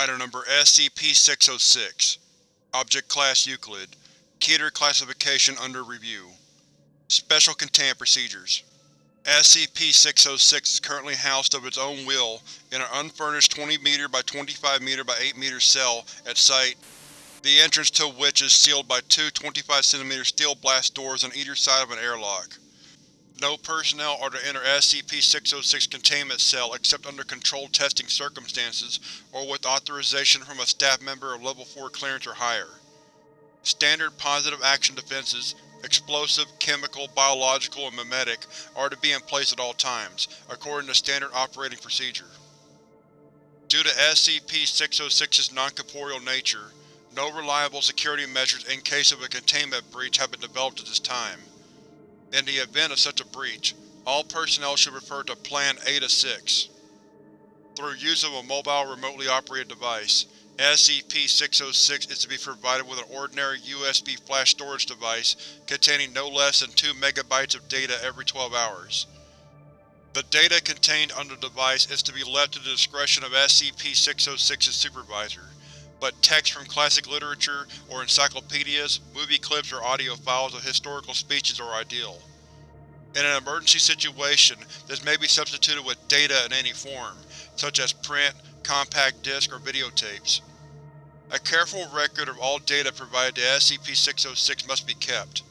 Item Number SCP-606 Object Class Euclid Keter classification under review. Special Containment Procedures SCP-606 is currently housed of its own will in an unfurnished 20 m by 25 m by 8 m cell at Site, the entrance to which is sealed by two 25 cm steel blast doors on either side of an airlock. No personnel are to enter SCP-606 Containment Cell except under controlled testing circumstances or with authorization from a staff member of Level 4 clearance or higher. Standard positive action defenses, explosive, chemical, biological, and memetic are to be in place at all times, according to standard operating procedure. Due to SCP-606's non-corporeal nature, no reliable security measures in case of a containment breach have been developed at this time. In the event of such a breach, all personnel should refer to Plan A-6. Through use of a mobile remotely operated device, SCP-606 is to be provided with an ordinary USB flash storage device containing no less than 2 MB of data every 12 hours. The data contained on the device is to be left to the discretion of SCP-606's supervisor, but texts from classic literature or encyclopedias, movie clips or audio files of historical speeches are ideal. In an emergency situation, this may be substituted with data in any form, such as print, compact disc, or videotapes. A careful record of all data provided to SCP-606 must be kept.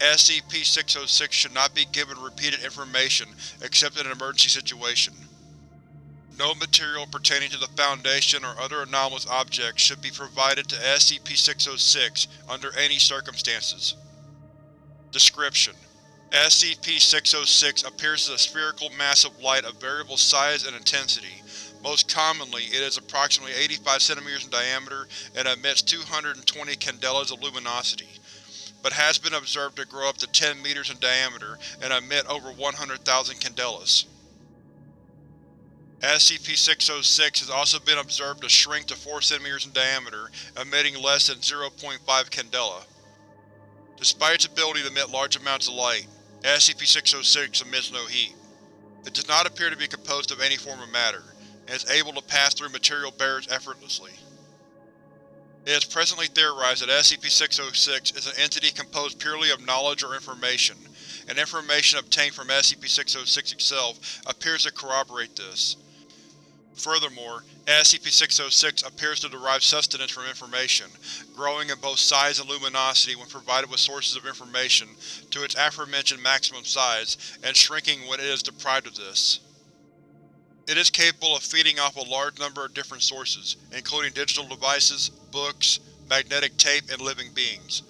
SCP-606 should not be given repeated information except in an emergency situation. No material pertaining to the Foundation or other anomalous objects should be provided to SCP-606 under any circumstances. Description: SCP-606 appears as a spherical mass of light of variable size and intensity. Most commonly, it is approximately 85 cm in diameter and emits 220 candelas of luminosity, but has been observed to grow up to 10 meters in diameter and emit over 100,000 candelas. SCP-606 has also been observed to shrink to 4 cm in diameter, emitting less than 0.5 candela. Despite its ability to emit large amounts of light, SCP-606 emits no heat. It does not appear to be composed of any form of matter, and is able to pass through material barriers effortlessly. It is presently theorized that SCP-606 is an entity composed purely of knowledge or information, and information obtained from SCP-606 itself appears to corroborate this. Furthermore, SCP-606 appears to derive sustenance from information, growing in both size and luminosity when provided with sources of information to its aforementioned maximum size, and shrinking when it is deprived of this. It is capable of feeding off a large number of different sources, including digital devices, books, magnetic tape, and living beings,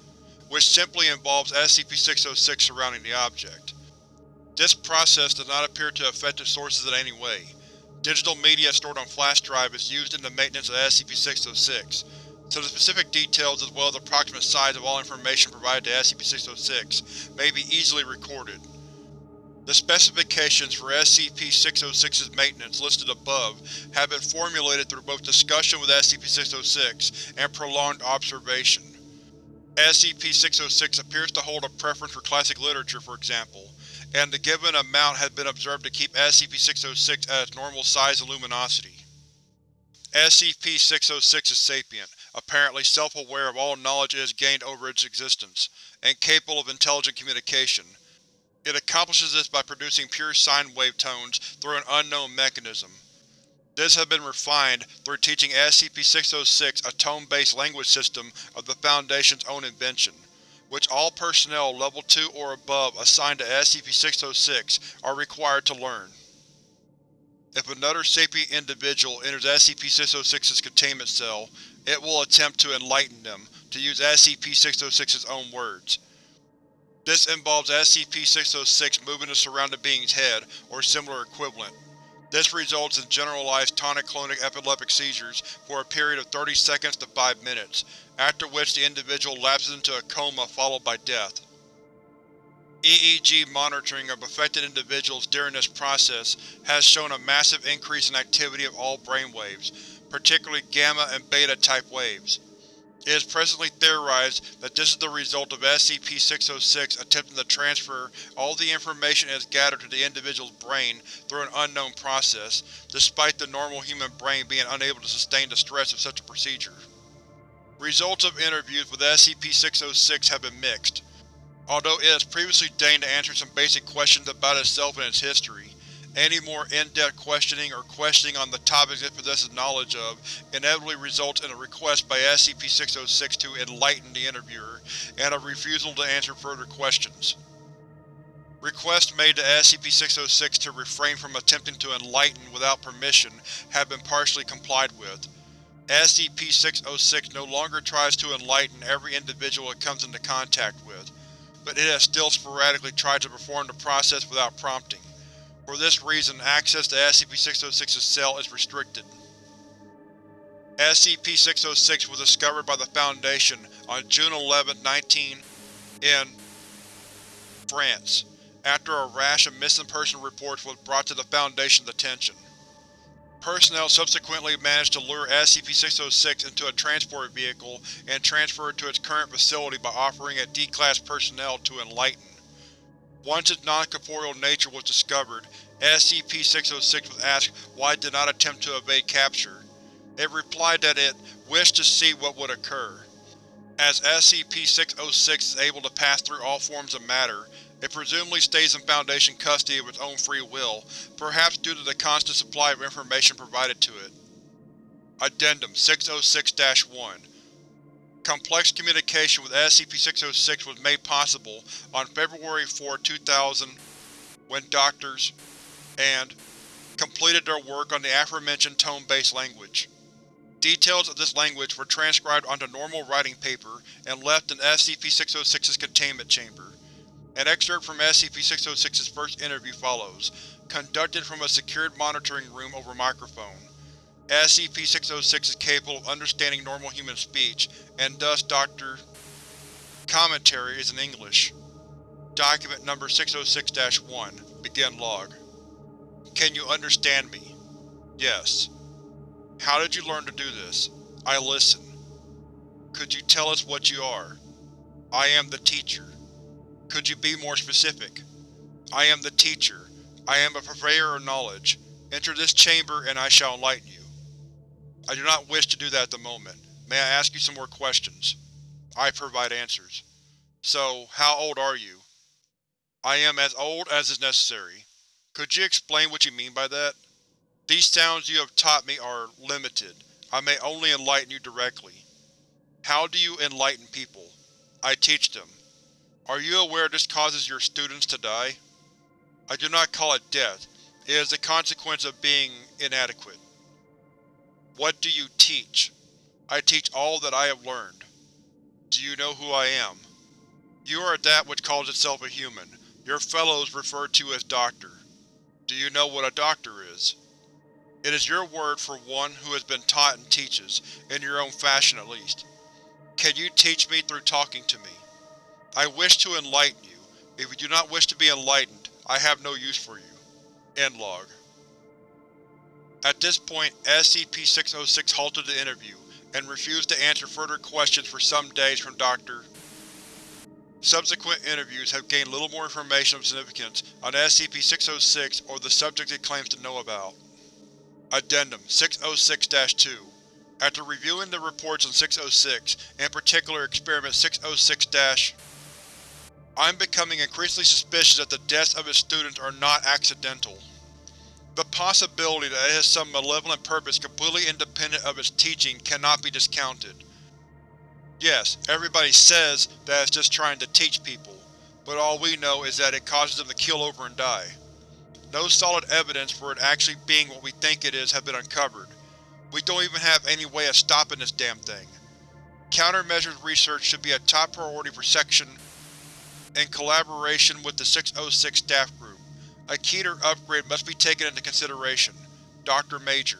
which simply involves SCP-606 surrounding the object. This process does not appear to affect its sources in any way, Digital media stored on flash drive is used in the maintenance of SCP-606, so the specific details as well as approximate size of all information provided to SCP-606 may be easily recorded. The specifications for SCP-606's maintenance listed above have been formulated through both discussion with SCP-606 and prolonged observation. SCP-606 appears to hold a preference for classic literature, for example, and the given amount has been observed to keep SCP-606 at its normal size and luminosity. SCP-606 is sapient, apparently self-aware of all knowledge it has gained over its existence, and capable of intelligent communication. It accomplishes this by producing pure sine wave tones through an unknown mechanism. This has been refined through teaching SCP-606 a tone-based language system of the Foundation's own invention which all personnel Level 2 or above assigned to SCP-606 are required to learn. If another sapient individual enters SCP-606's containment cell, it will attempt to enlighten them, to use SCP-606's own words. This involves SCP-606 moving the surrounding being's head, or similar equivalent. This results in generalized tonic-clonic epileptic seizures for a period of 30 seconds to 5 minutes, after which the individual lapses into a coma followed by death. EEG monitoring of affected individuals during this process has shown a massive increase in activity of all brainwaves, particularly gamma and beta type waves. It is presently theorized that this is the result of SCP-606 attempting to transfer all the information it has gathered to the individual's brain through an unknown process, despite the normal human brain being unable to sustain the stress of such a procedure. Results of interviews with SCP-606 have been mixed. Although it has previously deigned to answer some basic questions about itself and its history, any more in-depth questioning or questioning on the topics it possesses knowledge of inevitably results in a request by SCP-606 to enlighten the interviewer, and a refusal to answer further questions. Requests made to SCP-606 to refrain from attempting to enlighten without permission have been partially complied with. SCP-606 no longer tries to enlighten every individual it comes into contact with, but it has still sporadically tried to perform the process without prompting. For this reason, access to SCP-606's cell is restricted. SCP-606 was discovered by the Foundation on June 11, 19 in France, after a rash of missing person reports was brought to the Foundation's attention. Personnel subsequently managed to lure SCP-606 into a transport vehicle and transfer it to its current facility by offering it D-Class personnel to enlighten. Once its non-corporeal nature was discovered, SCP-606 was asked why it did not attempt to evade capture. It replied that it wished to see what would occur. As SCP-606 is able to pass through all forms of matter, it presumably stays in Foundation custody of its own free will, perhaps due to the constant supply of information provided to it. Addendum 606-1 Complex communication with SCP-606 was made possible on February 4, 2000 when doctors and completed their work on the aforementioned tone-based language. Details of this language were transcribed onto normal writing paper and left in SCP-606's containment chamber. An excerpt from SCP-606's first interview follows, conducted from a secured monitoring room over microphone. SCP-606 is capable of understanding normal human speech, and thus Dr. Commentary is in English. Document number 606-1 Begin log. Can you understand me? Yes. How did you learn to do this? I listen. Could you tell us what you are? I am the teacher. Could you be more specific? I am the teacher. I am a purveyor of knowledge. Enter this chamber and I shall enlighten you. I do not wish to do that at the moment. May I ask you some more questions? I provide answers. So, how old are you? I am as old as is necessary. Could you explain what you mean by that? These sounds you have taught me are limited. I may only enlighten you directly. How do you enlighten people? I teach them. Are you aware this causes your students to die? I do not call it death. It is the consequence of being inadequate. What do you teach? I teach all that I have learned. Do you know who I am? You are that which calls itself a human. Your fellows refer to as Doctor. Do you know what a doctor is? It is your word for one who has been taught and teaches, in your own fashion at least. Can you teach me through talking to me? I wish to enlighten you. If you do not wish to be enlightened, I have no use for you. End log. At this point, SCP-606 halted the interview, and refused to answer further questions for some days from Dr. Subsequent interviews have gained little more information of significance on SCP-606 or the subject it claims to know about. Addendum 606-2 After reviewing the reports on 606, in particular Experiment 606- I'm becoming increasingly suspicious that the deaths of its students are not accidental. The possibility that it has some malevolent purpose completely independent of its teaching cannot be discounted. Yes, everybody says that it's just trying to teach people, but all we know is that it causes them to kill over and die. No solid evidence for it actually being what we think it is have been uncovered. We don't even have any way of stopping this damn thing. Countermeasures research should be a top priority for Section in collaboration with the 606 staff group. A Keter upgrade must be taken into consideration. Dr. Major